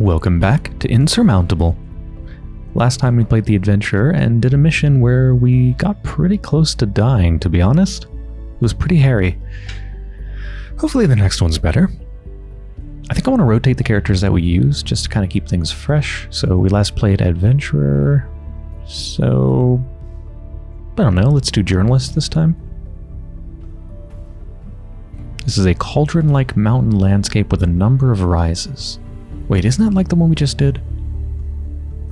Welcome back to Insurmountable. Last time we played the adventure and did a mission where we got pretty close to dying, to be honest. It was pretty hairy. Hopefully the next one's better. I think I want to rotate the characters that we use just to kind of keep things fresh. So we last played Adventurer. So... I don't know, let's do Journalist this time. This is a cauldron-like mountain landscape with a number of rises. Wait, isn't that like the one we just did?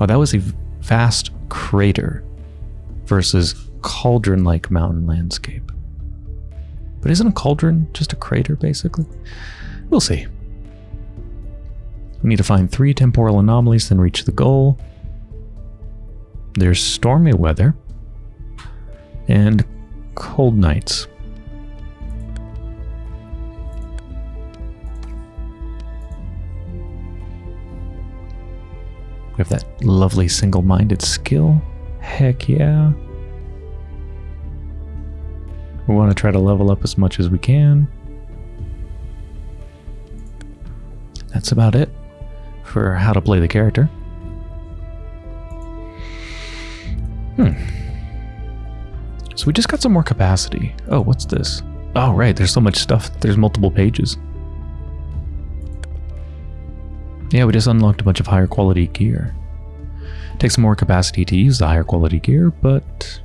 Oh, that was a vast crater versus cauldron-like mountain landscape. But isn't a cauldron just a crater, basically? We'll see. We need to find three temporal anomalies, then reach the goal. There's stormy weather and cold nights. We have that lovely single-minded skill. Heck yeah. We want to try to level up as much as we can. That's about it for how to play the character. Hmm. So we just got some more capacity. Oh, what's this? Oh, right, there's so much stuff. There's multiple pages. Yeah, we just unlocked a bunch of higher quality gear. Takes more capacity to use the higher quality gear, but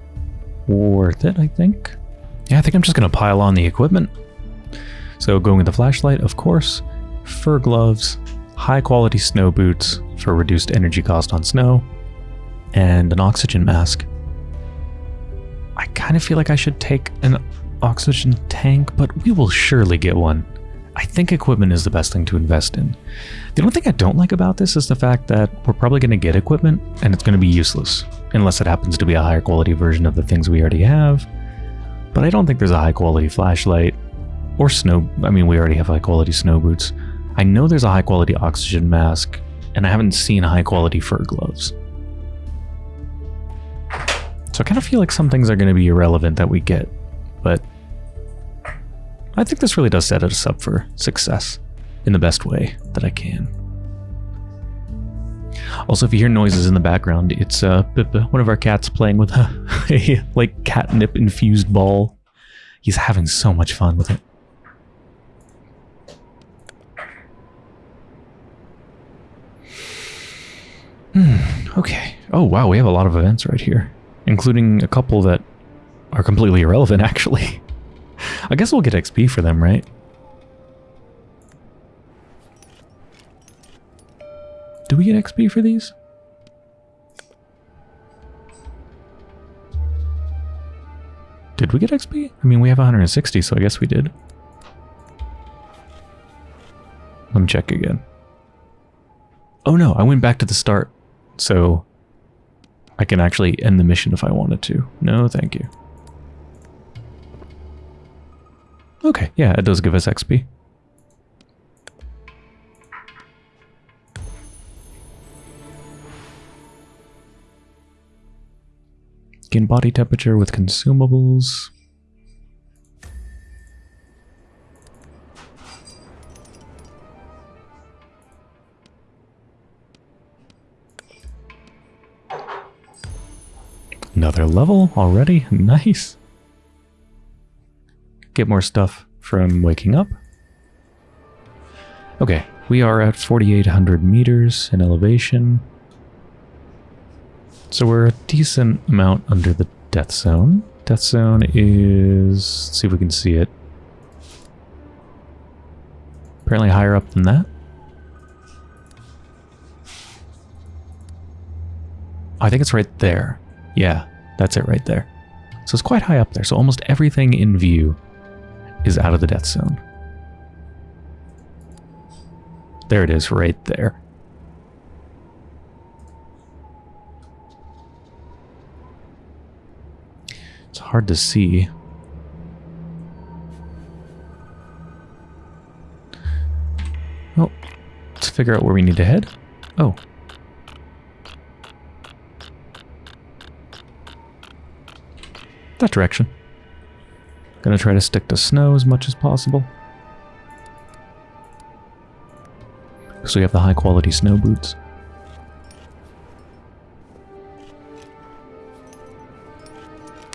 worth it, I think. Yeah, I think I'm just going to pile on the equipment. So going with the flashlight, of course, fur gloves, high quality snow boots for reduced energy cost on snow, and an oxygen mask. I kind of feel like I should take an oxygen tank, but we will surely get one. I think equipment is the best thing to invest in. The only thing I don't like about this is the fact that we're probably going to get equipment and it's going to be useless, unless it happens to be a higher quality version of the things we already have. But I don't think there's a high quality flashlight or snow. I mean, we already have high quality snow boots. I know there's a high quality oxygen mask, and I haven't seen high quality fur gloves. So I kind of feel like some things are going to be irrelevant that we get, but I think this really does set us up for success in the best way that I can. Also, if you hear noises in the background, it's uh, one of our cats playing with a, a like catnip infused ball. He's having so much fun with it. Hmm, okay. Oh wow, we have a lot of events right here, including a couple that are completely irrelevant actually. I guess we'll get XP for them, right? Do we get XP for these? Did we get XP? I mean, we have 160, so I guess we did. Let me check again. Oh no, I went back to the start, so I can actually end the mission if I wanted to. No, thank you. Okay, yeah, it does give us XP. Gain body temperature with consumables. Another level already? Nice. Get more stuff from waking up. Okay, we are at 4,800 meters in elevation. So we're a decent amount under the death zone. Death zone is... See if we can see it. Apparently higher up than that. I think it's right there. Yeah, that's it right there. So it's quite high up there. So almost everything in view is out of the death zone. There it is right there. It's hard to see. Well, let's figure out where we need to head. Oh. That direction. Gonna try to stick to snow as much as possible. because we have the high quality snow boots.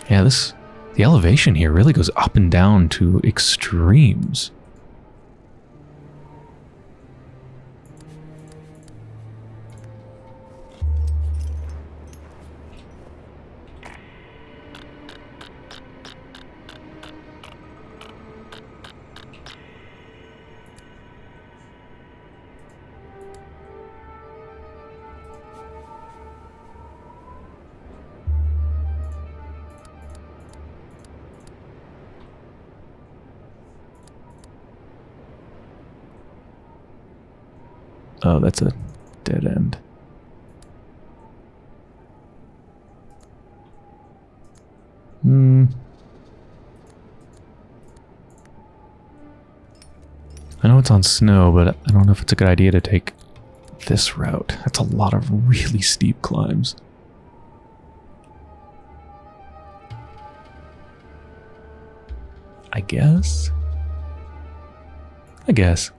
Yeah, this the elevation here really goes up and down to extremes. That's a dead end. Hmm. I know it's on snow, but I don't know if it's a good idea to take this route. That's a lot of really steep climbs. I guess? I guess.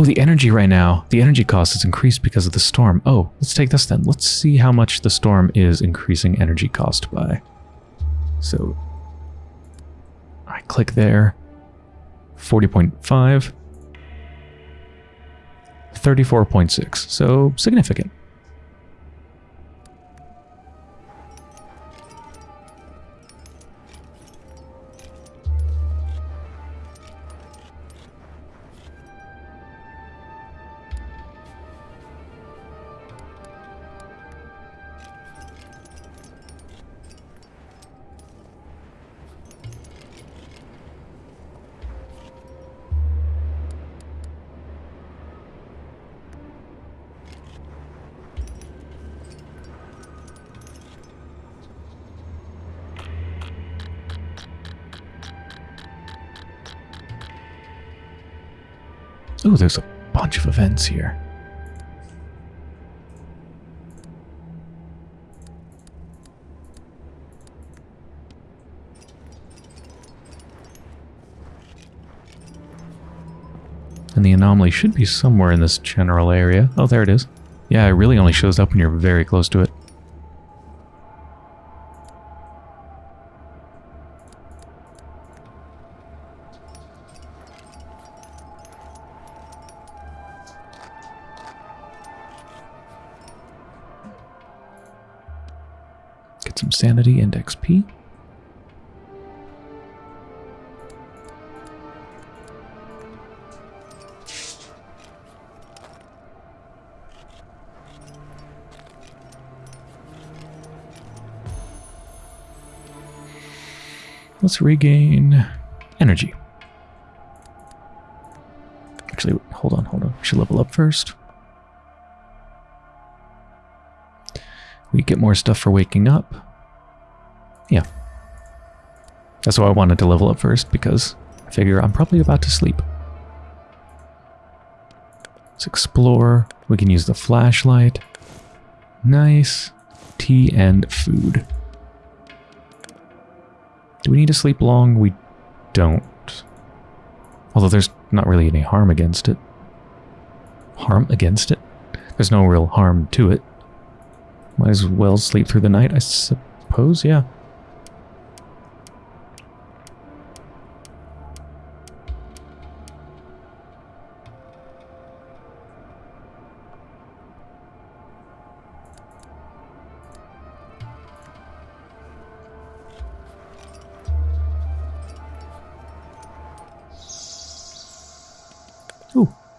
Oh, the energy right now. The energy cost is increased because of the storm. Oh, let's take this then. Let's see how much the storm is increasing energy cost by. So, I click there. 40.5. 34.6. So, significant. Ooh, there's a bunch of events here. And the anomaly should be somewhere in this general area. Oh, there it is. Yeah, it really only shows up when you're very close to it. Sanity and XP. Let's regain energy. Actually, hold on, hold on. We should level up first. We get more stuff for waking up. Yeah. That's why I wanted to level up first, because I figure I'm probably about to sleep. Let's explore. We can use the flashlight. Nice. Tea and food. Do we need to sleep long? We don't. Although there's not really any harm against it. Harm against it? There's no real harm to it. Might as well sleep through the night, I suppose, yeah.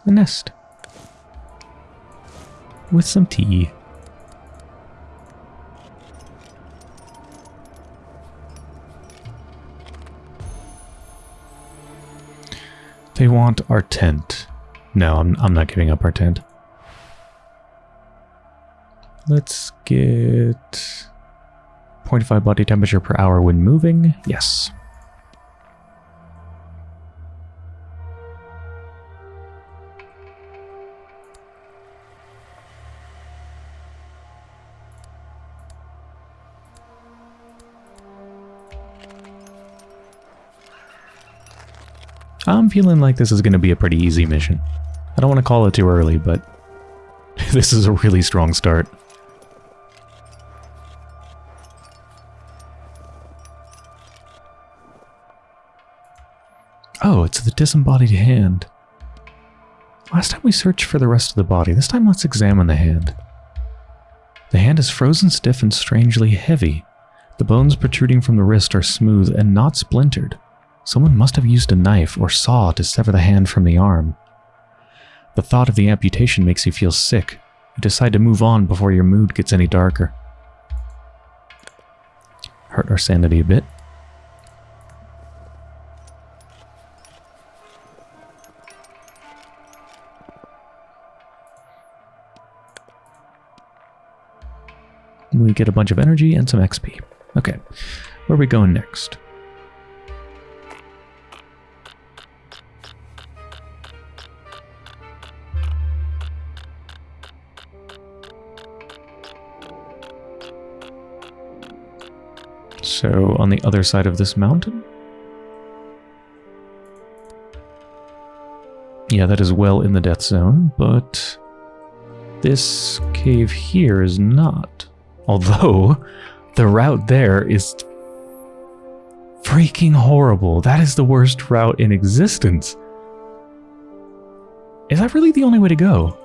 A nest. With some tea. They want our tent. No, I'm, I'm not giving up our tent. Let's get 0.5 body temperature per hour when moving. Yes. Feeling like this is going to be a pretty easy mission. I don't want to call it too early, but this is a really strong start. Oh, it's the disembodied hand. Last time we searched for the rest of the body. This time let's examine the hand. The hand is frozen stiff and strangely heavy. The bones protruding from the wrist are smooth and not splintered. Someone must have used a knife or saw to sever the hand from the arm. The thought of the amputation makes you feel sick. You decide to move on before your mood gets any darker. Hurt our sanity a bit. We get a bunch of energy and some XP. Okay, where are we going next? So, on the other side of this mountain? Yeah, that is well in the death zone, but this cave here is not. Although, the route there is freaking horrible. That is the worst route in existence. Is that really the only way to go?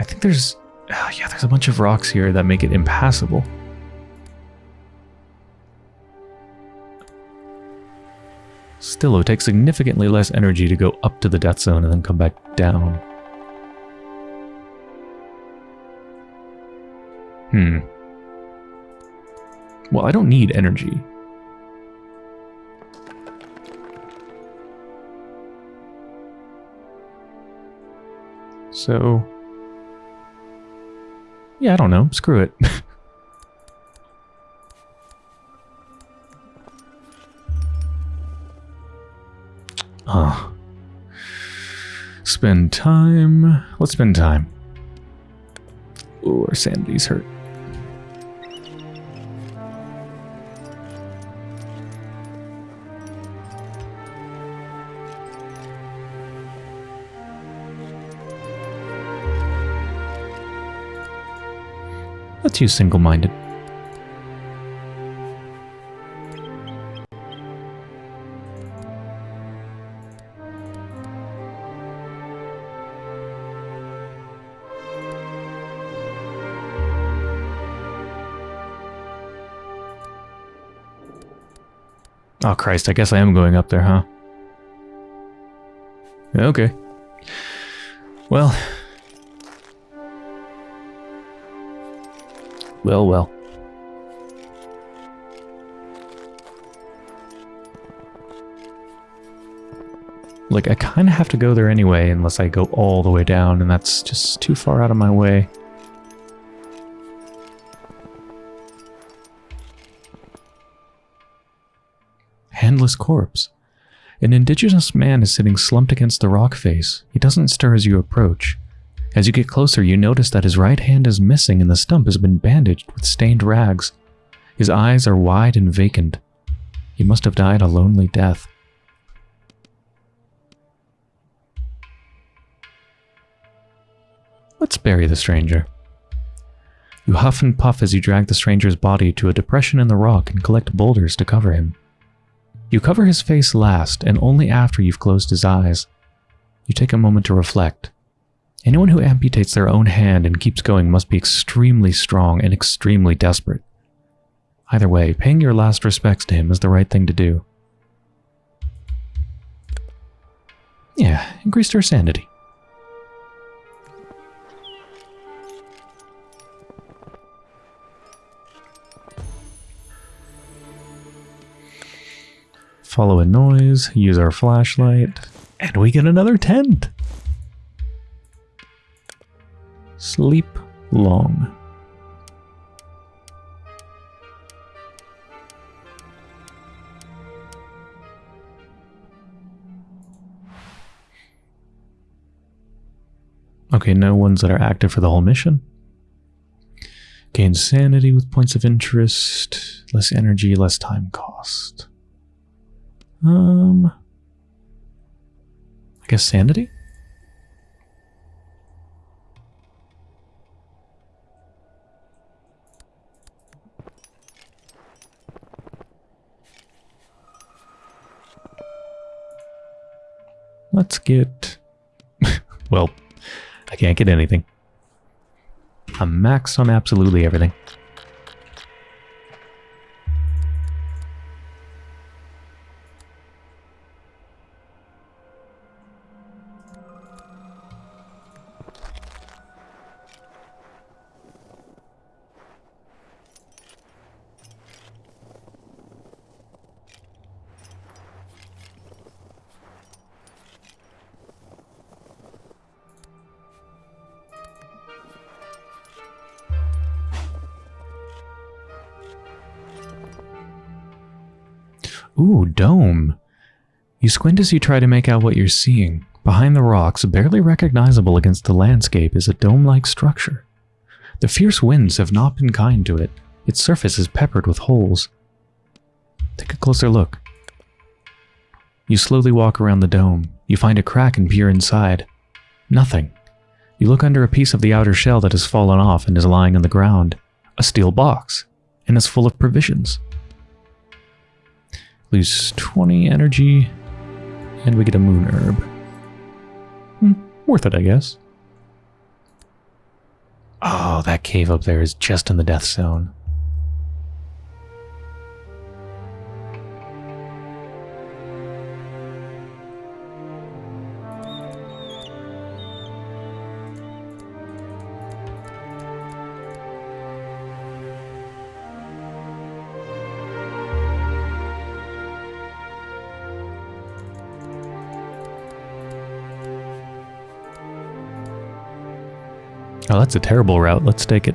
I think there's... Uh, yeah, there's a bunch of rocks here that make it impassable. Still, it would take significantly less energy to go up to the death zone and then come back down. Hmm. Well, I don't need energy. So... Yeah, I don't know. Screw it. Spend time. Let's spend time. Ooh, our sanity's hurt. Let's use single-minded. Christ, I guess I am going up there, huh? Okay. Well. Well, well. Like, I kind of have to go there anyway, unless I go all the way down, and that's just too far out of my way. Handless corpse. An indigenous man is sitting slumped against the rock face. He doesn't stir as you approach. As you get closer, you notice that his right hand is missing and the stump has been bandaged with stained rags. His eyes are wide and vacant. He must have died a lonely death. Let's bury the stranger. You huff and puff as you drag the stranger's body to a depression in the rock and collect boulders to cover him. You cover his face last, and only after you've closed his eyes. You take a moment to reflect. Anyone who amputates their own hand and keeps going must be extremely strong and extremely desperate. Either way, paying your last respects to him is the right thing to do. Yeah, increased her sanity. Follow a noise, use our flashlight, and we get another tent. Sleep long. Okay, no ones that are active for the whole mission. Gain sanity with points of interest, less energy, less time cost. Um, I guess sanity? Let's get... well, I can't get anything. I'm maxed on absolutely everything. Ooh, dome. You squint as you try to make out what you're seeing. Behind the rocks, barely recognizable against the landscape, is a dome-like structure. The fierce winds have not been kind to it. Its surface is peppered with holes. Take a closer look. You slowly walk around the dome. You find a crack and peer inside. Nothing. You look under a piece of the outer shell that has fallen off and is lying on the ground. A steel box. And it's full of provisions. Lose 20 energy. And we get a moon herb. Hmm, worth it, I guess. Oh, that cave up there is just in the death zone. Oh, that's a terrible route. Let's take it.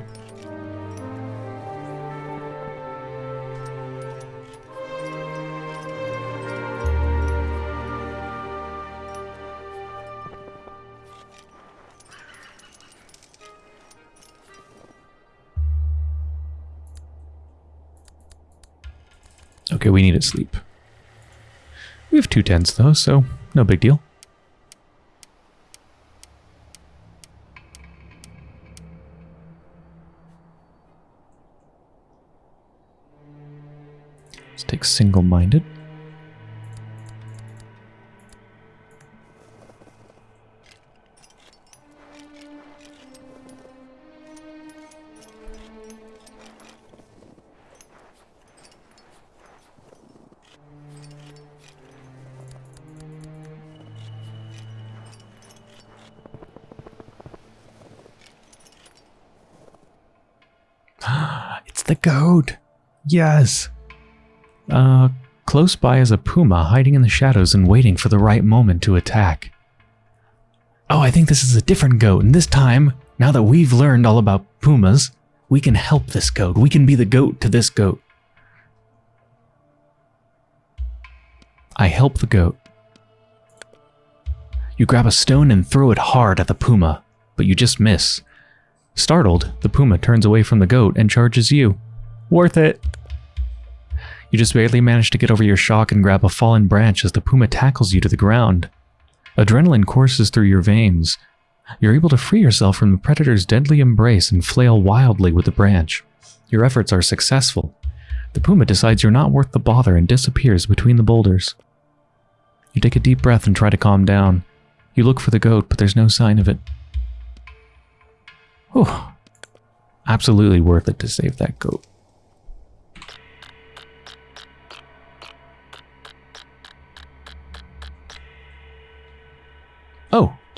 Okay, we need to sleep. We have two tents though, so no big deal. Single-minded. it's the goat. Yes. Uh, close by is a puma hiding in the shadows and waiting for the right moment to attack. Oh, I think this is a different goat, and this time, now that we've learned all about pumas, we can help this goat. We can be the goat to this goat. I help the goat. You grab a stone and throw it hard at the puma, but you just miss. Startled, the puma turns away from the goat and charges you. Worth it! You just barely manage to get over your shock and grab a fallen branch as the puma tackles you to the ground. Adrenaline courses through your veins. You're able to free yourself from the predator's deadly embrace and flail wildly with the branch. Your efforts are successful. The puma decides you're not worth the bother and disappears between the boulders. You take a deep breath and try to calm down. You look for the goat, but there's no sign of it. Whew. Absolutely worth it to save that goat.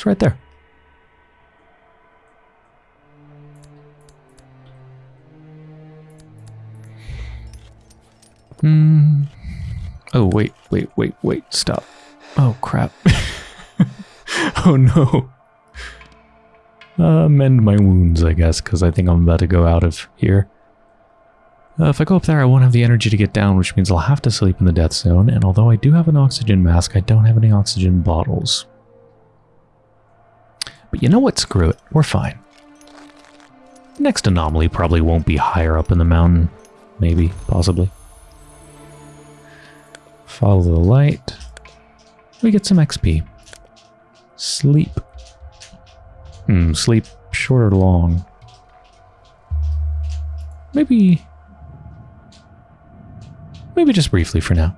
It's right there. Hmm. Oh, wait, wait, wait, wait, stop. Oh, crap. oh, no. Uh, mend my wounds, I guess, because I think I'm about to go out of here. Uh, if I go up there, I won't have the energy to get down, which means I'll have to sleep in the death zone, and although I do have an oxygen mask, I don't have any oxygen bottles. But you know what? Screw it. We're fine. Next anomaly probably won't be higher up in the mountain. Maybe. Possibly. Follow the light. We get some XP. Sleep. Hmm, sleep short or long? Maybe... Maybe just briefly for now.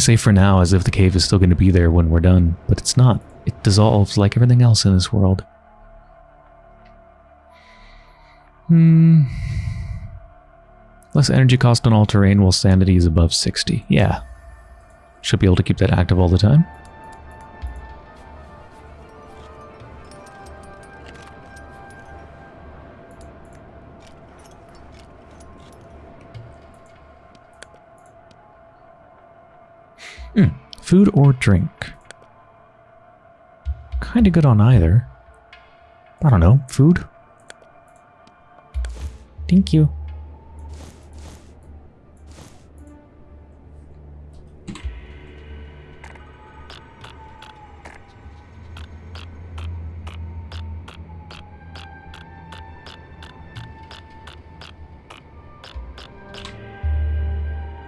Say for now as if the cave is still going to be there when we're done, but it's not. It dissolves like everything else in this world. Hmm. Less energy cost on all terrain while sanity is above 60. Yeah. Should be able to keep that active all the time. Food or drink? Kind of good on either. I don't know. Food? Thank you.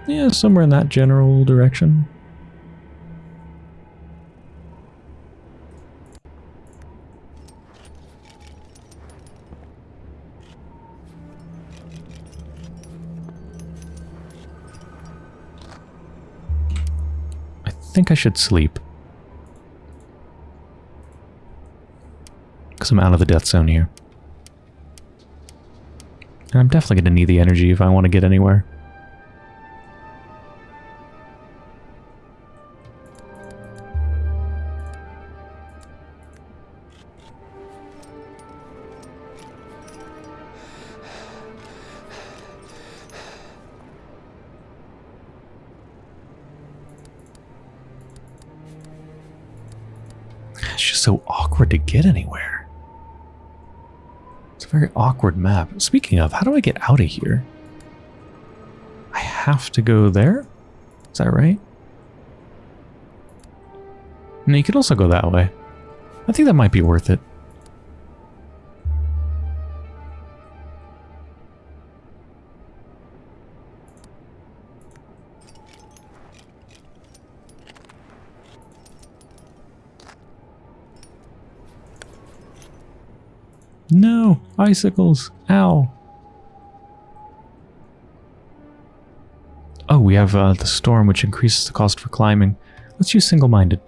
Yeah, somewhere in that general direction. Think I should sleep. Because I'm out of the death zone here. And I'm definitely going to need the energy if I want to get anywhere. Awkward to get anywhere. It's a very awkward map. Speaking of, how do I get out of here? I have to go there? Is that right? No, you could also go that way. I think that might be worth it. Icicles! Ow! Oh, we have uh, the storm, which increases the cost for climbing. Let's use single-minded.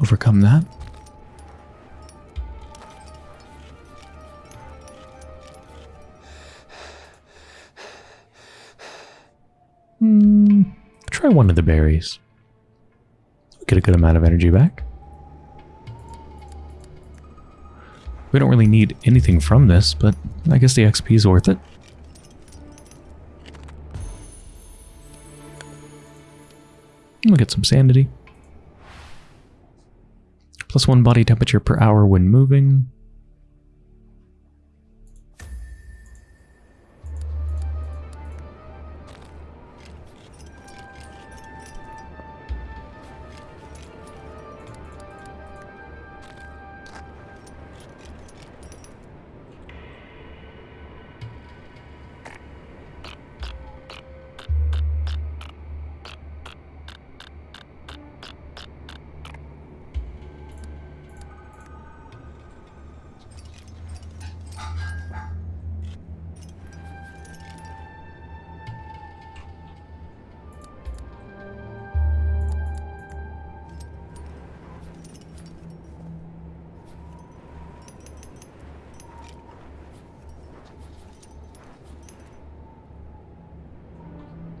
Overcome that. Try one of the berries. Get a good amount of energy back. We don't really need anything from this, but I guess the XP is worth it. We'll get some sanity. Plus one body temperature per hour when moving.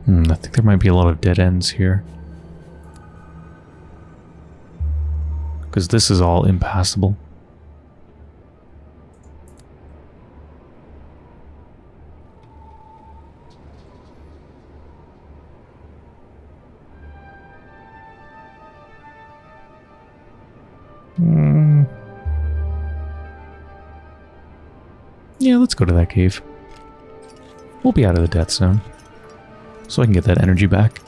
Hmm, I think there might be a lot of dead ends here. Because this is all impassable. Hmm. Yeah, let's go to that cave. We'll be out of the death zone so I can get that energy back.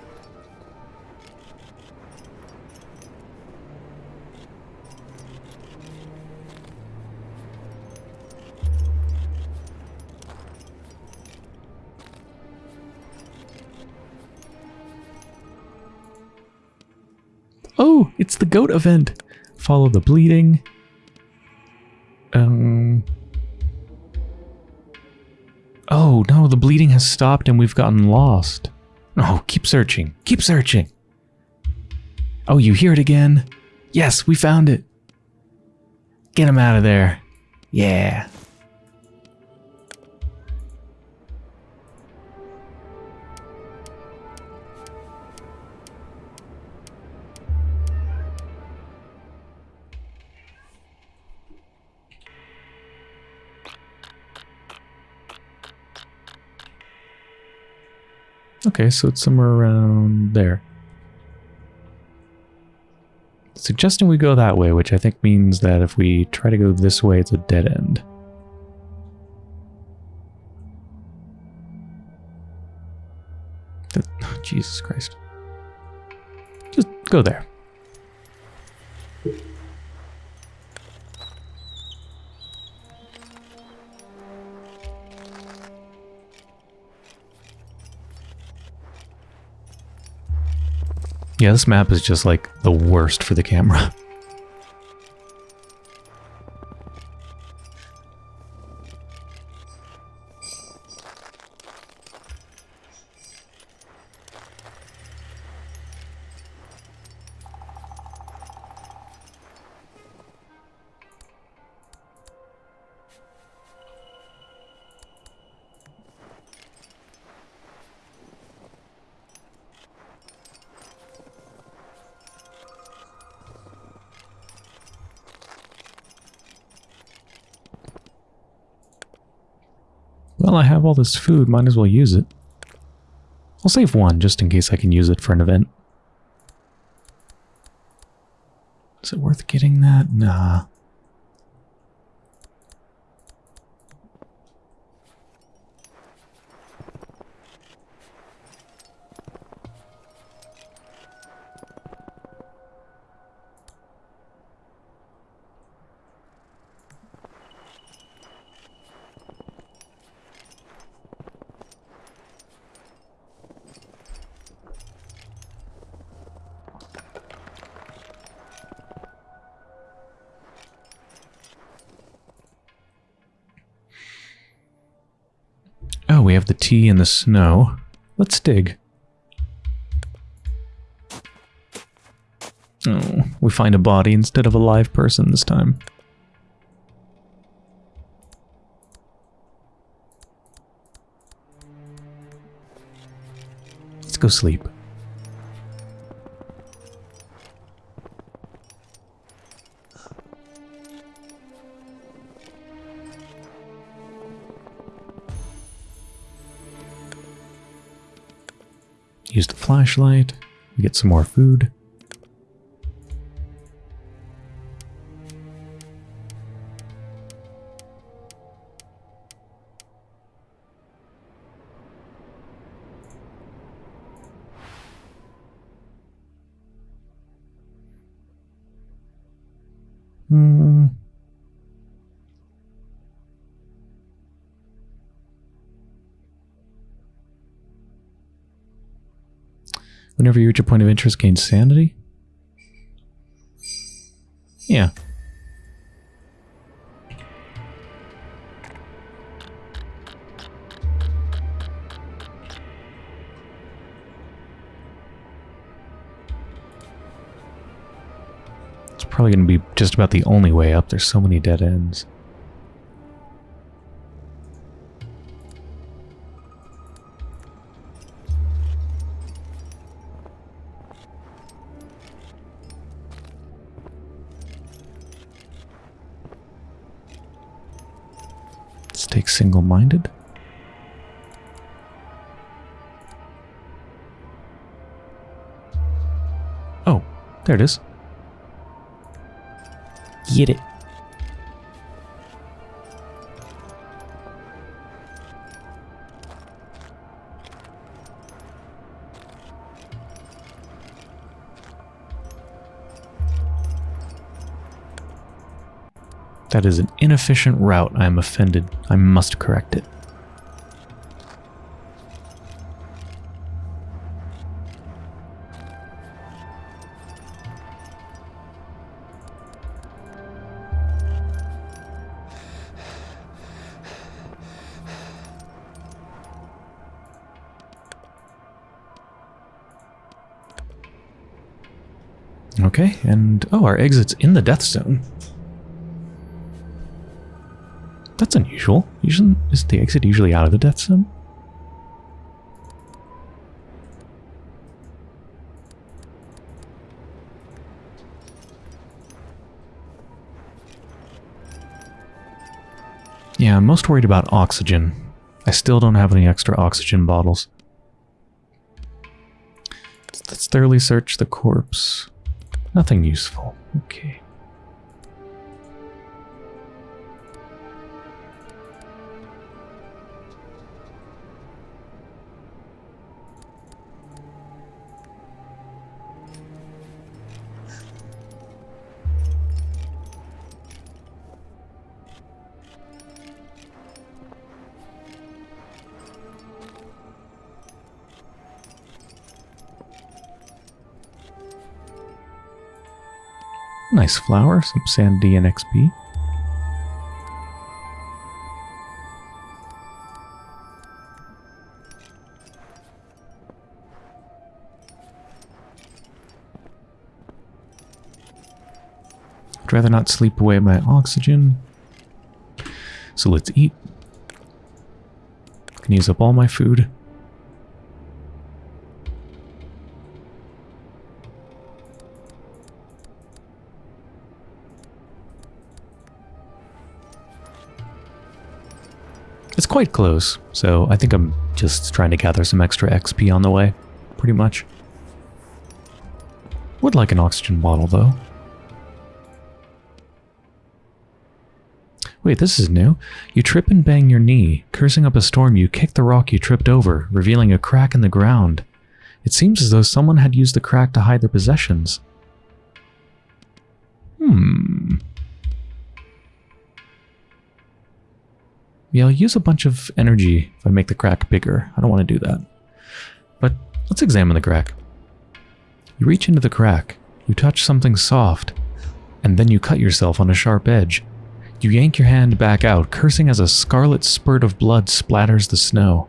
Oh, it's the goat event. Follow the bleeding. Um. Oh, no, the bleeding has stopped and we've gotten lost. Oh, keep searching. Keep searching. Oh, you hear it again? Yes, we found it. Get him out of there. Yeah. Okay, so it's somewhere around there. Suggesting we go that way, which I think means that if we try to go this way, it's a dead end. Jesus Christ. Just go there. Yeah, this map is just like the worst for the camera. this food, might as well use it. I'll save one, just in case I can use it for an event. Is it worth getting that? Nah. Have the tea in the snow. Let's dig. Oh, we find a body instead of a live person this time. Let's go sleep. Flashlight. We get some more food. Whenever you reach a point of interest, gain sanity? Yeah. It's probably going to be just about the only way up. There's so many dead ends. Single-minded. Oh, there it is. Get it. That is an inefficient route. I am offended. I must correct it. Okay, and oh, our exit's in the death zone. Unusual. Usually, is the exit usually out of the death zone? Yeah, I'm most worried about oxygen. I still don't have any extra oxygen bottles. Let's thoroughly search the corpse. Nothing useful. Okay. Nice flower, some sand D and XP. I'd rather not sleep away my oxygen. So let's eat. I Can use up all my food. Quite close, so I think I'm just trying to gather some extra XP on the way, pretty much. Would like an oxygen bottle, though. Wait, this is new. You trip and bang your knee. Cursing up a storm, you kick the rock you tripped over, revealing a crack in the ground. It seems as though someone had used the crack to hide their possessions. Hmm. Yeah, I'll use a bunch of energy if I make the crack bigger. I don't want to do that. But let's examine the crack. You reach into the crack, you touch something soft, and then you cut yourself on a sharp edge. You yank your hand back out, cursing as a scarlet spurt of blood splatters the snow.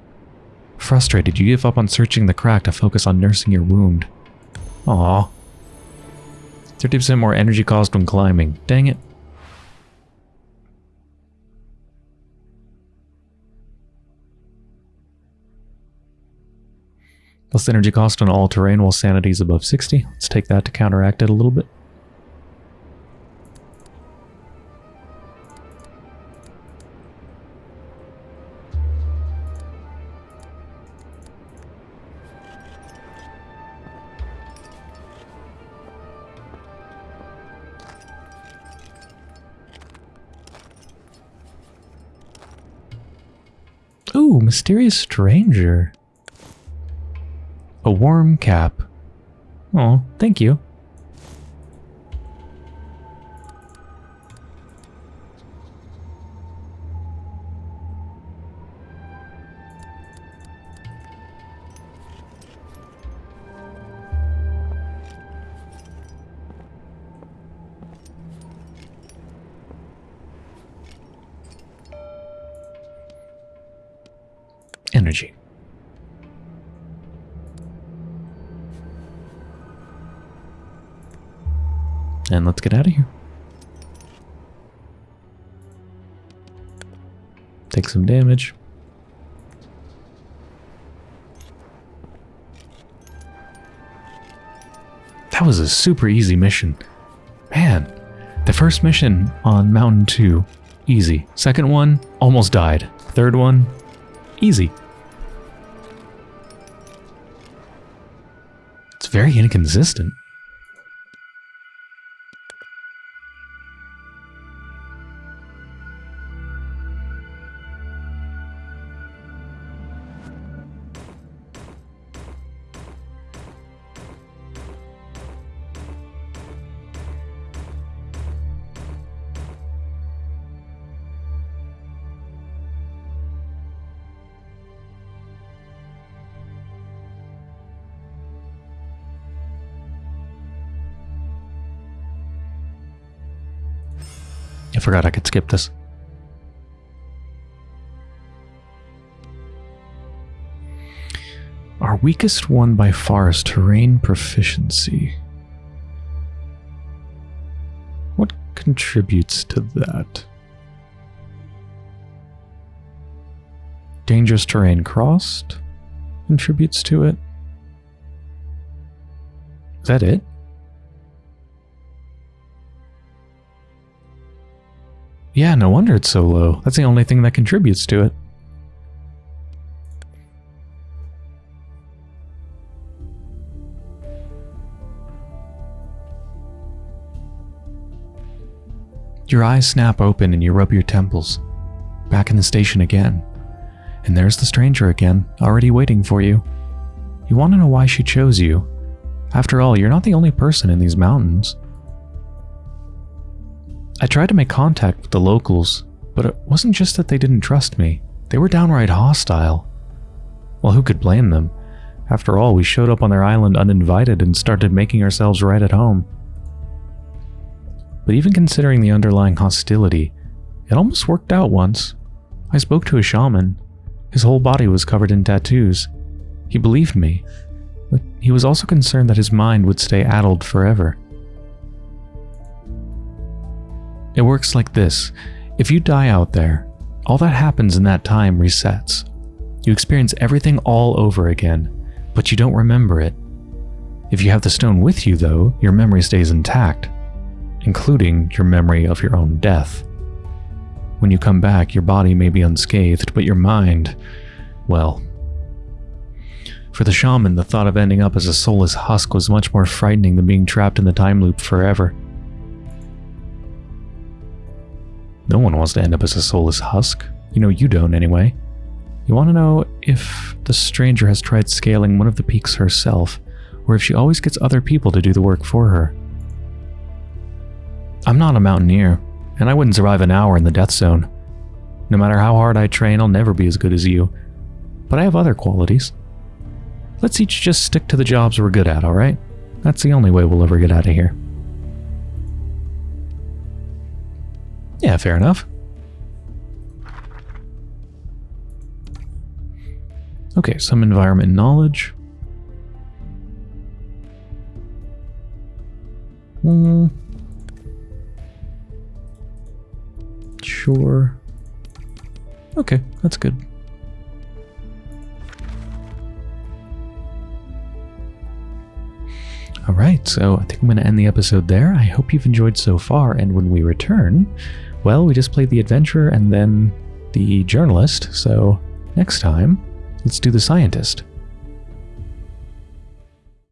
Frustrated, you give up on searching the crack to focus on nursing your wound. Aww. 30% more energy cost when climbing. Dang it. Less energy cost on all terrain while sanity is above 60. Let's take that to counteract it a little bit. Ooh, mysterious stranger. A warm cap. Oh, thank you. Take some damage. That was a super easy mission. Man, the first mission on Mountain 2, easy. Second one, almost died. Third one, easy. It's very inconsistent. I forgot I could skip this. Our weakest one by far is terrain proficiency. What contributes to that? Dangerous terrain crossed contributes to it. Is that it? Yeah, no wonder it's so low. That's the only thing that contributes to it. Your eyes snap open and you rub your temples. Back in the station again. And there's the stranger again, already waiting for you. You want to know why she chose you. After all, you're not the only person in these mountains. I tried to make contact with the locals, but it wasn't just that they didn't trust me. They were downright hostile. Well, who could blame them? After all, we showed up on their island uninvited and started making ourselves right at home. But even considering the underlying hostility, it almost worked out once. I spoke to a shaman. His whole body was covered in tattoos. He believed me, but he was also concerned that his mind would stay addled forever. It works like this. If you die out there, all that happens in that time resets. You experience everything all over again, but you don't remember it. If you have the stone with you, though, your memory stays intact including your memory of your own death. When you come back, your body may be unscathed, but your mind, well. For the shaman, the thought of ending up as a soulless husk was much more frightening than being trapped in the time loop forever. No one wants to end up as a soulless husk. You know you don't, anyway. You want to know if the stranger has tried scaling one of the peaks herself, or if she always gets other people to do the work for her. I'm not a mountaineer, and I wouldn't survive an hour in the death zone. No matter how hard I train, I'll never be as good as you. But I have other qualities. Let's each just stick to the jobs we're good at, alright? That's the only way we'll ever get out of here. Yeah, fair enough. Okay, some environment knowledge. Hmm. Sure. Okay, that's good. Alright, so I think I'm going to end the episode there. I hope you've enjoyed so far, and when we return, well, we just played the adventurer and then the journalist, so next time, let's do the scientist.